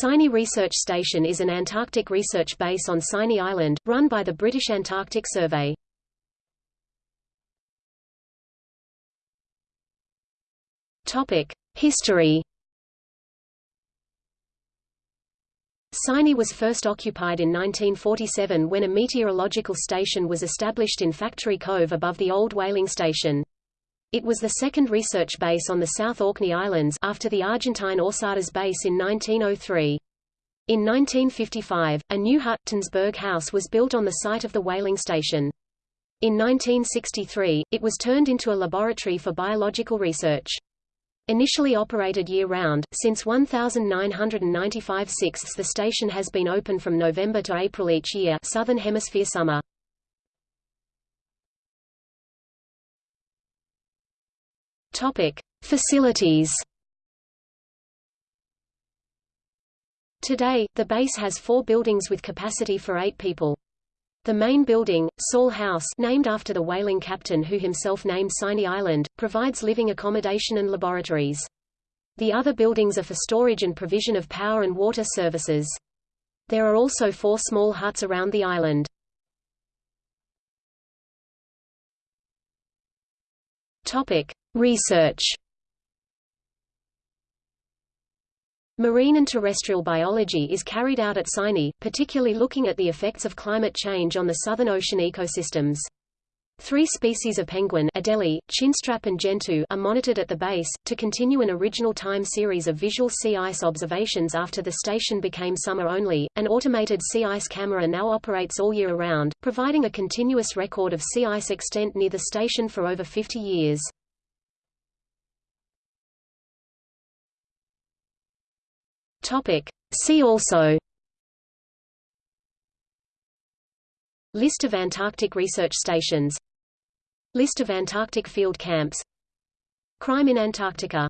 Signy Research Station is an Antarctic research base on Signy Island, run by the British Antarctic Survey. History Signy was first occupied in 1947 when a meteorological station was established in Factory Cove above the old whaling station. It was the second research base on the South Orkney Islands after the Argentine Orcadas base in 1903. In 1955, a new Huttonsberg House was built on the site of the whaling station. In 1963, it was turned into a laboratory for biological research. Initially operated year-round, since 1995 6 the station has been open from November to April each year Southern Hemisphere summer. Topic: Facilities. Today, the base has four buildings with capacity for eight people. The main building, Sørlle House named after the whaling captain who himself named Signy Island, provides living accommodation and laboratories. The other buildings are for storage and provision of power and water services. There are also four small huts around the island. Research Marine and terrestrial biology is carried out at Signy, particularly looking at the effects of climate change on the Southern Ocean ecosystems. Three species of penguin Adelie, chinstrap and gentoo are monitored at the base, to continue an original time series of visual sea ice observations after the station became summer only. An automated sea ice camera now operates all year round, providing a continuous record of sea ice extent near the station for over 50 years. Topic. See also List of Antarctic research stations List of Antarctic field camps. Crime in Antarctica